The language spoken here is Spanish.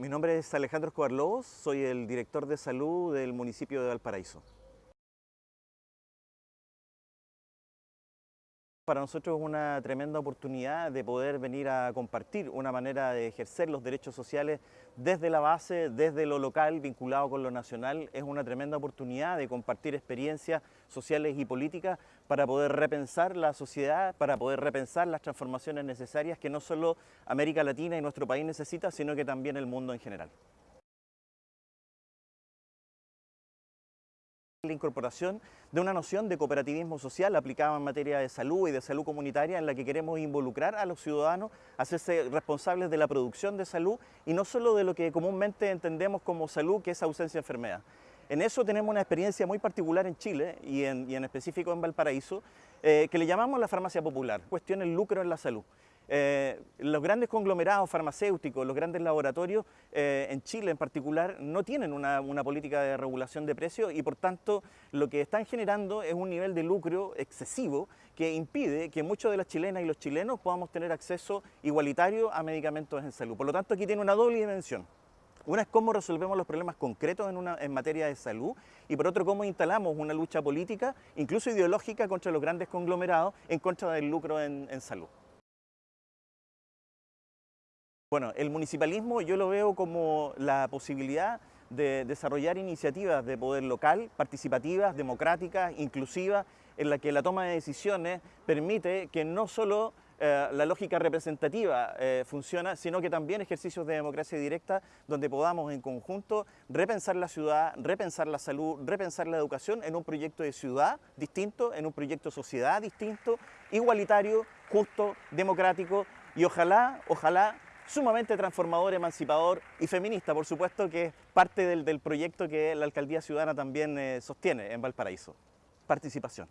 Mi nombre es Alejandro Escobar Lobos, soy el director de salud del municipio de Valparaíso. Para nosotros es una tremenda oportunidad de poder venir a compartir una manera de ejercer los derechos sociales desde la base, desde lo local, vinculado con lo nacional. Es una tremenda oportunidad de compartir experiencias sociales y políticas para poder repensar la sociedad, para poder repensar las transformaciones necesarias que no solo América Latina y nuestro país necesita, sino que también el mundo en general. La incorporación de una noción de cooperativismo social aplicada en materia de salud y de salud comunitaria en la que queremos involucrar a los ciudadanos hacerse responsables de la producción de salud y no solo de lo que comúnmente entendemos como salud, que es ausencia de enfermedad. En eso tenemos una experiencia muy particular en Chile y en, específico en Valparaíso, eh, que le llamamos la farmacia popular, cuestión el lucro en la salud. Eh, los grandes conglomerados farmacéuticos, los grandes laboratorios, eh, en Chile en particular, no tienen una, política de regulación de precios y por tanto lo que están generando es un nivel de lucro excesivo que impide que muchos de las chilenas y los chilenos podamos tener acceso igualitario a medicamentos en salud. Por lo tanto aquí tiene una doble dimensión. Una es cómo resolvemos los problemas concretos en, materia de salud y por otro cómo instalamos una lucha política, incluso ideológica, contra los grandes conglomerados en contra del lucro en salud. Bueno, el municipalismo yo lo veo como la posibilidad de desarrollar iniciativas de poder local, participativas, democráticas, inclusivas, en la que la toma de decisiones permite que no solo eh, la lógica representativa eh, funciona, sino que también ejercicios de democracia directa donde podamos en conjunto repensar la ciudad, repensar la salud, repensar la educación en un proyecto de ciudad distinto, en un proyecto de sociedad distinto, igualitario, justo, democrático y ojalá, ojalá sumamente transformador, emancipador y feminista, por supuesto, que es parte del, proyecto que la Alcaldía Ciudadana también eh, sostiene en Valparaíso. Participación.